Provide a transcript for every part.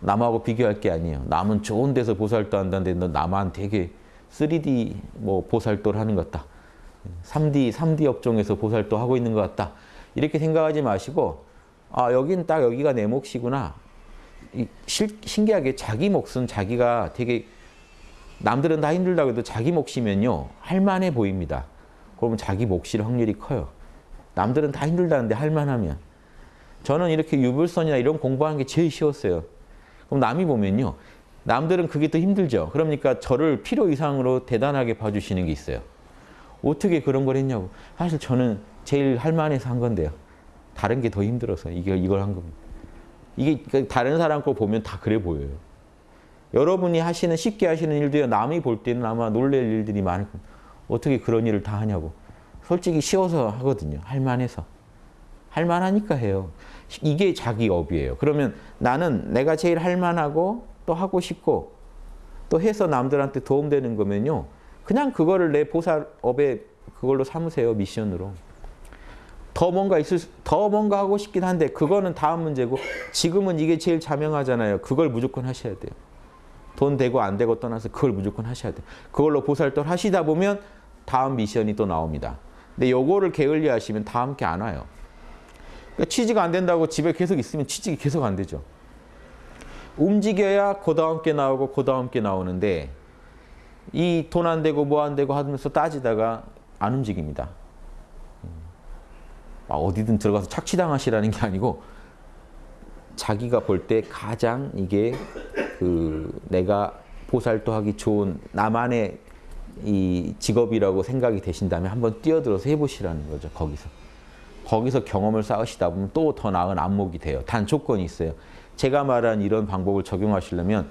남하고 비교할 게 아니에요. 남은 좋은 데서 보살도 한다는데 너 남한 되게 3D 뭐 보살도를 하는 것 같다. 3D 3D 업종에서 보살도 하고 있는 것 같다. 이렇게 생각하지 마시고 아 여긴 딱 여기가 내 몫이구나. 이, 실, 신기하게 자기 몫은 자기가 되게 남들은 다 힘들다고 해도 자기 몫이면요 할만해 보입니다. 그러면 자기 몫일 확률이 커요. 남들은 다 힘들다는데 할만하면 저는 이렇게 유불선이나 이런 공부하는 게 제일 쉬웠어요. 그럼 남이 보면요. 남들은 그게 더 힘들죠. 그러니까 저를 필요 이상으로 대단하게 봐주시는 게 있어요. 어떻게 그런 걸 했냐고. 사실 저는 제일 할만해서 한 건데요. 다른 게 더 힘들어서 이걸, 이걸 한 겁니다. 이게 그러니까 다른 사람 거 보면 다 그래 보여요. 여러분이 하시는 쉽게 하시는 일도요. 남이 볼 때는 아마 놀랄 일들이 많을 겁니다. 어떻게 그런 일을 다 하냐고. 솔직히 쉬워서 하거든요. 할만해서. 할만하니까 해요. 이게 자기 업이에요. 그러면 나는 내가 제일 할만하고 또 하고 싶고 또 해서 남들한테 도움되는 거면요. 그냥 그거를 내 보살업에 그걸로 삼으세요. 미션으로. 더 뭔가 있을 수- 더 뭔가 하고 싶긴 한데 그거는 다음 문제고 지금은 이게 제일 자명하잖아요. 그걸 무조건 하셔야 돼요. 돈 되고 안 되고 떠나서 그걸 무조건 하셔야 돼요. 그걸로 보살도를 하시다 보면 다음 미션이 또 나옵니다. 근데 요거를 게을리 하시면 다음 게 안 와요. 그러니까 취지가 안 된다고 집에 계속 있으면 취직이 계속 안 되죠. 움직여야 그 다음 게 나오고 그 다음 게 나오는데 이 돈 안 되고 뭐 안 되고 하면서 따지다가 안 움직입니다. 막 어디든 들어가서 착취당하시라는 게 아니고 자기가 볼 때 가장 이게 그 내가 보살도하기 좋은 나만의 이 직업이라고 생각이 되신다면 한번 뛰어들어서 해보시라는 거죠. 거기서. 거기서 경험을 쌓으시다 보면 또 더 나은 안목이 돼요. 단 조건이 있어요. 제가 말한 이런 방법을 적용하시려면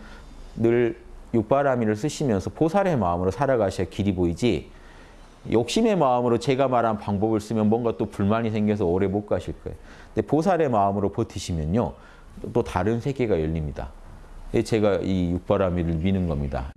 늘 육바라미를 쓰시면서 보살의 마음으로 살아가셔야 길이 보이지 욕심의 마음으로 제가 말한 방법을 쓰면 뭔가 또 불만이 생겨서 오래 못 가실 거예요. 근데 보살의 마음으로 버티시면요. 또 다른 세계가 열립니다. 제가 이 육바라미를 미는 겁니다.